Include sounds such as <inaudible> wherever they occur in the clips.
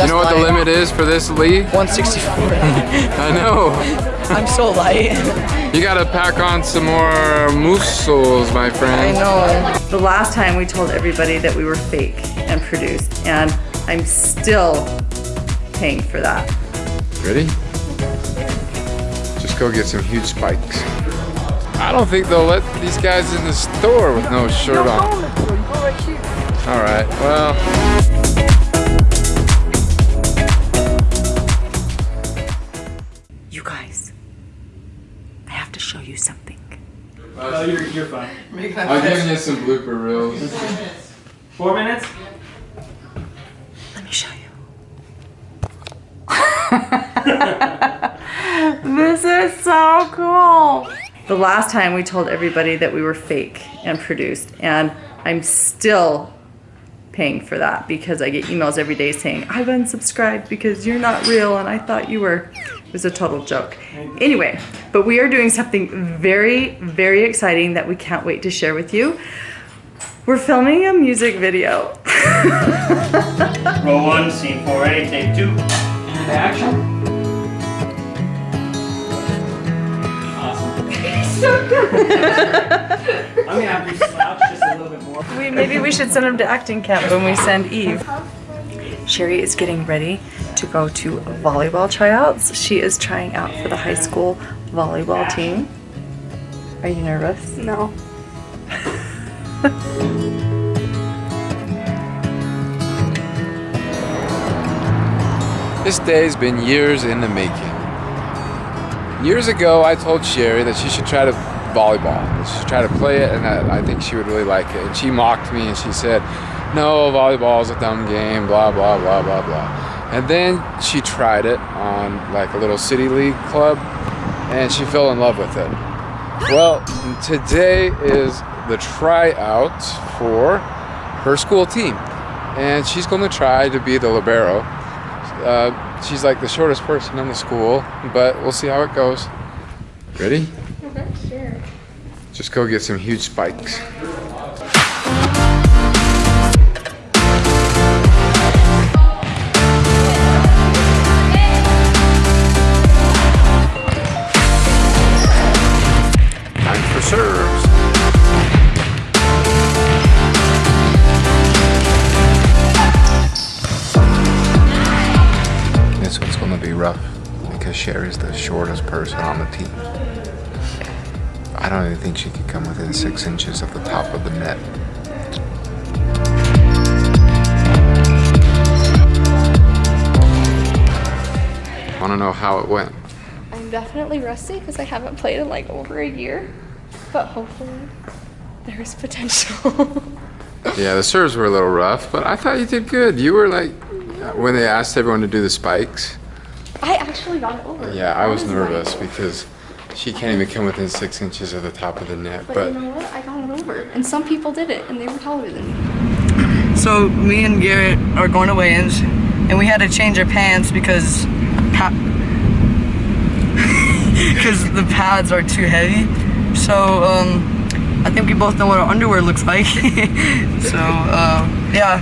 you know what the limit is for this league? 164. <laughs> I know. <laughs> I'm so light. You gotta pack on some more muscles, my friend. I know. The last time we told everybody that we were fake and produced, and I'm still paying for that. Ready? Just go get some huge spikes. I don't think they'll let these guys in the store with no shirt on. All right, well. Have to show you something. Oh, you're, you're fine. I'll give you some blooper reels. Four minutes? Let me show you. <laughs> this is so cool. The last time we told everybody that we were fake and produced, and I'm still paying for that because I get emails every day saying, I've unsubscribed because you're not real and I thought you were. It was a total joke. Anyway, but we are doing something very, very exciting that we can't wait to share with you. We're filming a music video. <laughs> Roll one, scene four, ready, take two. And action. Awesome. <laughs> I'm gonna have to slouch just a little bit more. We, maybe we should send him to acting camp when we send Eve. Sherry is getting ready to go to volleyball tryouts. She is trying out for the high school volleyball team. Are you nervous? No. <laughs> This day's been years in the making. Years ago, I told Sherry that she should try to volleyball. That she should try to play it, and that I think she would really like it. And she mocked me, and she said, "No, volleyball is a dumb game." Blah blah blah blah blah. And then she tried it on like a little city league club, and she fell in love with it. Well, today is the tryout for her school team, and she's going to try to be the libero. Uh, she's like the shortest person in the school, but we'll see how it goes. Ready? Sure. Just go get some huge spikes. Because Sherry's the shortest person on the team. I don't even think she could come within six inches of the top of the net. I want to know how it went? I'm definitely rusty because I haven't played in like over a year. But hopefully there's potential. <laughs> Yeah, the serves were a little rough, but I thought you did good. You were like, when they asked everyone to do the spikes, I actually got it over. yeah, I was nervous like- because she can't even come within six inches of the top of the net. But, But you know what? I got it over. And some people did it and they were taller than me. So me and Garrett are going to weigh-ins, and we had to change our pants because pa- <laughs> because the pads are too heavy. So um, I think we both know what our underwear looks like. <laughs> so uh, yeah,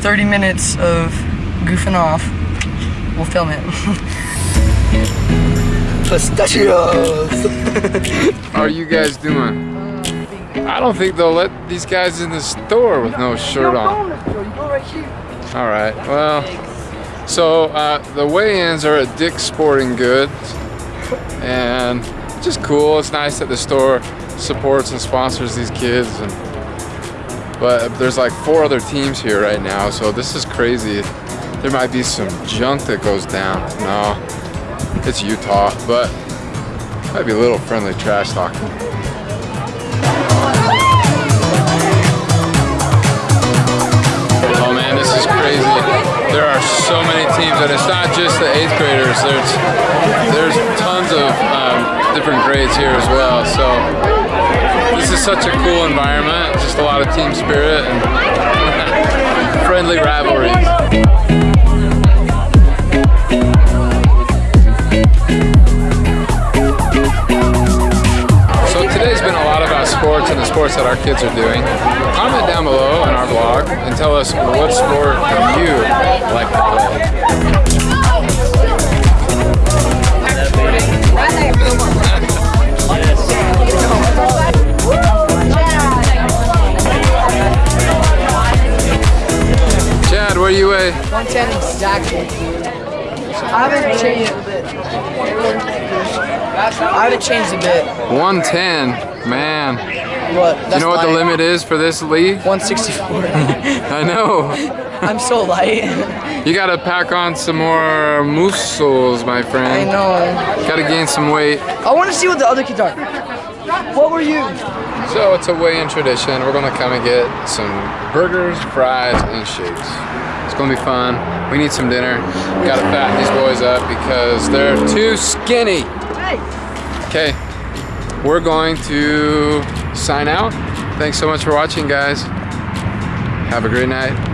30 minutes of goofing off. We'll film it. <laughs> Pistachios. how are you guys doing? I don't think they'll let these guys in the store with no shirt on. All right. Well, so uh, the weigh-ins are at Dick's Sporting Goods, and it's just cool. It's nice that the store supports and sponsors these kids. And but there's like four other teams here right now, so this is crazy. There might be some junk that goes down. No, it's Utah, but might be a little friendly trash talking. Oh man, this is crazy. There are so many teams, and it's not just the eighth graders. There's there's tons of um, different grades here as well. So this is such a cool environment. Just a lot of team spirit and <laughs> friendly rivalries. sports that our kids are doing. Comment down below on our blog and tell us what sport you like to play. Chad, what do you weigh? 110 exactly. I haven't changed a bit. I haven't changed a bit. 110, man. What? you know what the limit is for this league? 164. <laughs> I know. <laughs> I'm so light. You gotta pack on some more muscles, my friend. I know. Gotta gain some weight. I want to see what the other kids are. What were you? So it's a weigh-in tradition. We're gonna come and get some burgers, fries, and shakes. It's gonna be fun. We need some dinner. Gotta fatten these boys up because they're too skinny. Hey. Okay, we're going to sign out. Thanks so much for watching, guys. Have a great night.